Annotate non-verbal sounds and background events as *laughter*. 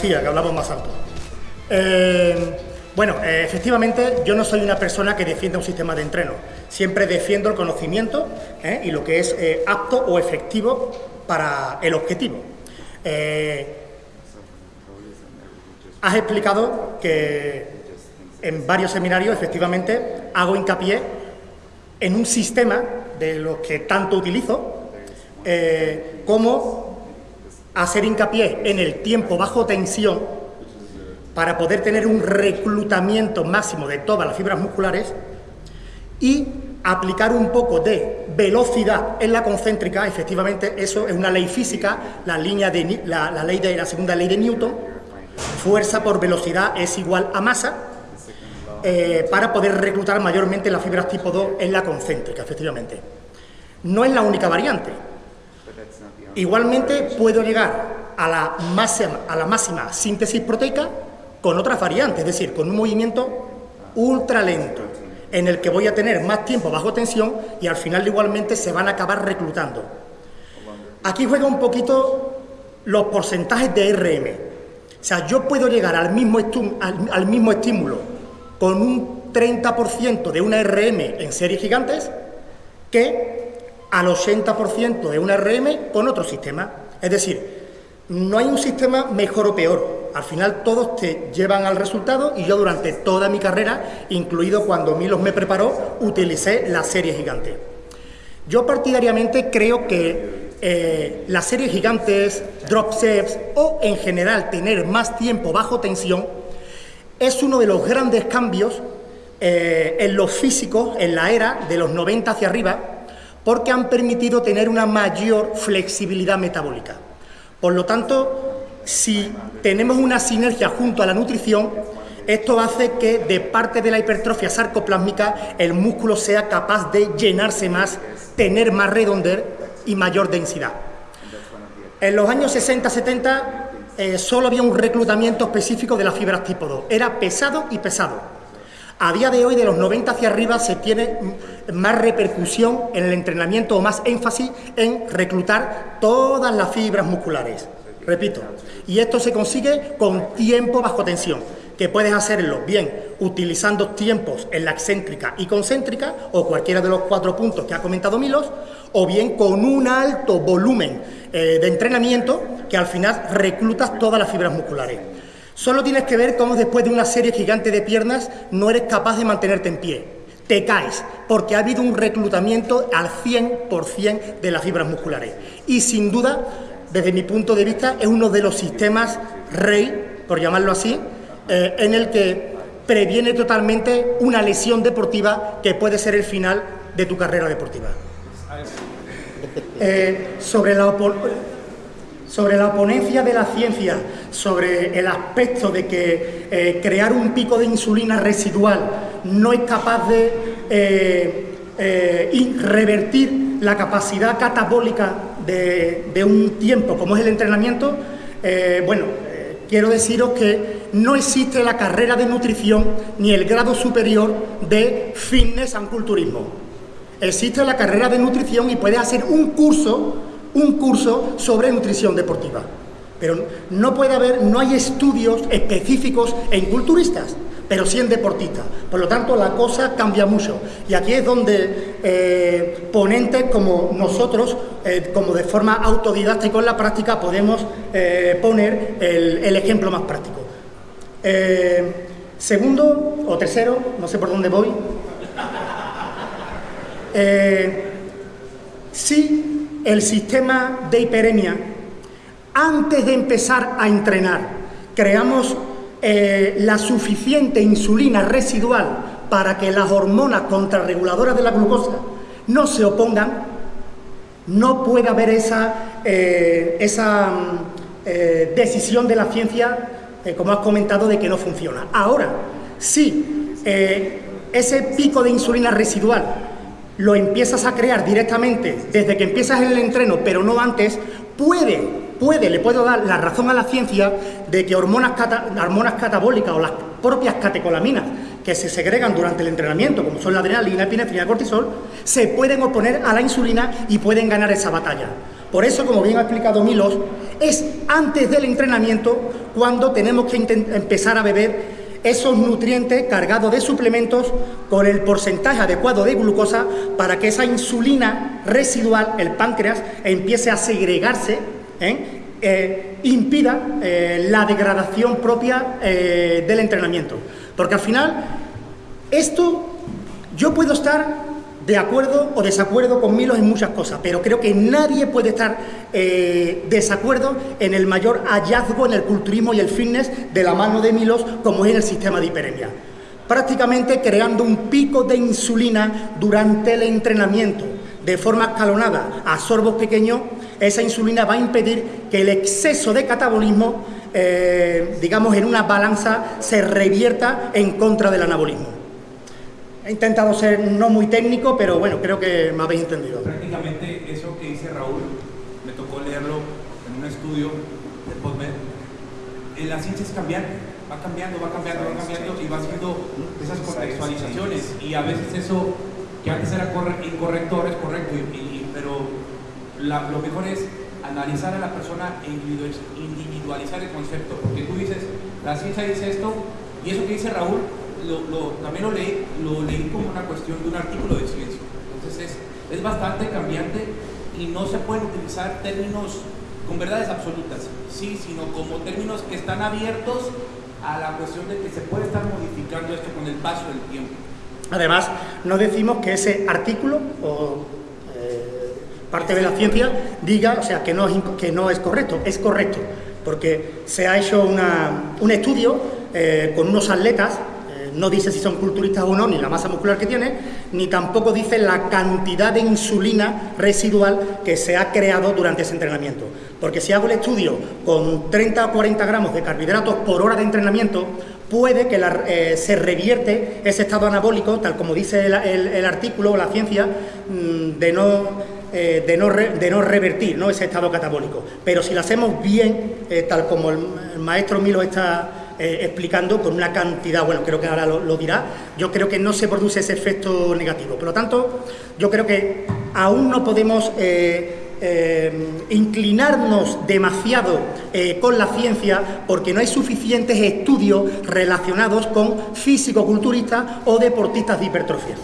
que hablamos más alto. Eh, bueno, eh, efectivamente yo no soy una persona que defienda un sistema de entreno. Siempre defiendo el conocimiento ¿eh? y lo que es apto o efectivo para el objetivo. has explicado que en varios seminarios efectivamente hago hincapié en un sistema de los que tanto utilizo, como hacer hincapié en el tiempo bajo tensión para poder tener un reclutamiento máximo de todas las fibras musculares y aplicar un poco de velocidad en la concéntrica, efectivamente eso es una ley física, la, línea de, la, ley de la segunda ley de Newton, fuerza por velocidad es igual a masa, eh, para poder reclutar mayormente las fibras tipo 2 en la concéntrica, efectivamente. No es la única variante, Igualmente puedo llegar a la, máxima, síntesis proteica con otras variantes, es decir, con un movimiento ultra lento, en el que voy a tener más tiempo bajo tensión y al final igualmente se van a acabar reclutando. Aquí juega un poquito los porcentajes de RM. O sea, yo puedo llegar al mismo, al mismo estímulo con un 30% de una RM en series gigantes que al 80% de un RM con otro sistema. Es decir, no hay un sistema mejor o peor. Al final todos te llevan al resultado y yo durante toda mi carrera, incluido cuando Milos me preparó, utilicé la serie gigante. Yo partidariamente creo que eh, las series gigantes, drop sets o en general tener más tiempo bajo tensión es uno de los grandes cambios eh, en los físicos en la era de los 90 hacia arriba porque han permitido tener una mayor flexibilidad metabólica. Por lo tanto, si tenemos una sinergia junto a la nutrición, esto hace que de parte de la hipertrofia sarcoplásmica el músculo sea capaz de llenarse más, tener más redondez y mayor densidad. En los años 60-70 eh, solo había un reclutamiento específico de las fibras tipo 2, era pesado y pesado. A día de hoy, de los 90 hacia arriba, se tiene más repercusión en el entrenamiento o más énfasis en reclutar todas las fibras musculares. Repito, y esto se consigue con tiempo bajo tensión, que puedes hacerlo bien utilizando tiempos en la excéntrica y concéntrica, o cualquiera de los cuatro puntos que ha comentado Milos, o bien con un alto volumen eh, de entrenamiento que al final reclutas todas las fibras musculares. Solo tienes que ver cómo después de una serie gigante de piernas no eres capaz de mantenerte en pie. Te caes, porque ha habido un reclutamiento al 100% de las fibras musculares. Y sin duda, desde mi punto de vista, es uno de los sistemas rey, por llamarlo así, eh, en el que previene totalmente una lesión deportiva que puede ser el final de tu carrera deportiva. Eh, sobre la sobre la ponencia de la ciencia, sobre el aspecto de que eh, crear un pico de insulina residual no es capaz de eh, eh, revertir la capacidad catabólica de, un tiempo como es el entrenamiento, bueno, quiero deciros que no existe la carrera de nutrición ni el grado superior de fitness and culturismo. Existe la carrera de nutrición y puedes hacer un curso un curso sobre nutrición deportiva. Pero no puede haber, no hay estudios específicos en culturistas, pero sí en deportistas. Por lo tanto, la cosa cambia mucho. Y aquí es donde eh, ponentes como nosotros, eh, como de forma autodidacta con la práctica, podemos eh, poner el, el, ejemplo más práctico. segundo o tercero, no sé por dónde voy. *laughs* sí el sistema de hiperemia, antes de empezar a entrenar, creamos eh, la suficiente insulina residual para que las hormonas contrarreguladoras de la glucosa no se opongan, no puede haber esa, eh, esa mm, eh, decisión de la ciencia, como has comentado, de que no funciona. Ahora, si ese pico de insulina residual lo empiezas a crear directamente desde que empiezas en el entreno, pero no antes, puede, puede, le puedo dar la razón a la ciencia de que hormonas, hormonas catabólicas o las propias catecolaminas que se segregan durante el entrenamiento, como son la adrenalina, epinefrina, cortisol, se pueden oponer a la insulina y pueden ganar esa batalla. Por eso, como bien ha explicado Milos, es antes del entrenamiento cuando tenemos que empezar a beber esos nutrientes cargados de suplementos con el porcentaje adecuado de glucosa para que esa insulina residual, el páncreas, empiece a segregarse, ¿eh? Eh, impida eh, la degradación propia del entrenamiento. Porque al final, esto yo puedo estar de acuerdo o desacuerdo con Milos en muchas cosas, pero creo que nadie puede estar desacuerdo en el mayor hallazgo en el culturismo y el fitness de la mano de Milos, como es en el sistema de hiperemia. Prácticamente creando un pico de insulina durante el entrenamiento, de forma escalonada, a sorbos pequeños, esa insulina va a impedir que el exceso de catabolismo, eh, digamos, en una balanza se revierta en contra del anabolismo. He intentado ser no muy técnico, pero bueno, creo que me habéis entendido. Prácticamente eso que dice Raúl, me tocó leerlo en un estudio de PodMed. Eh, la ciencia es cambiante, va cambiando, va cambiando, va cambiando y va haciendo esas contextualizaciones. Y a veces eso que antes era incorrecto, es correcto, pero lo mejor es analizar a la persona e individualizar el concepto, porque tú dices, la ciencia dice esto, y eso que dice Raúl lo, también lo leí, lo leí como una cuestión de un artículo de ciencia. Entonces es, es bastante cambiante y no se pueden utilizar términos con verdades absolutas, sí, sino como términos que están abiertos a la cuestión de que se puede estar modificando esto con el paso del tiempo. Además, no decimos que ese artículo o eh, parte de la ciencia diga, o sea, que no, es, que no es correcto, es correcto, porque se ha hecho un estudio eh, con unos atletas no dice si son culturistas o no, ni la masa muscular que tiene, ni tampoco dice la cantidad de insulina residual que se ha creado durante ese entrenamiento. Porque si hago el estudio con 30 o 40 gramos de carbohidratos por hora de entrenamiento, puede que eh, se revierte ese estado anabólico, tal como dice el, artículo o la ciencia, mm, de no... Eh, de, no de no revertir ¿no? ese estado catabólico. Pero si lo hacemos bien, eh, tal como el, maestro Milo está explicando con una cantidad, bueno, creo que ahora lo, dirá, yo creo que no se produce ese efecto negativo. Por lo tanto, yo creo que aún no podemos eh, eh, inclinarnos demasiado con la ciencia porque no hay suficientes estudios relacionados con físico-culturistas o deportistas de hipertrofia.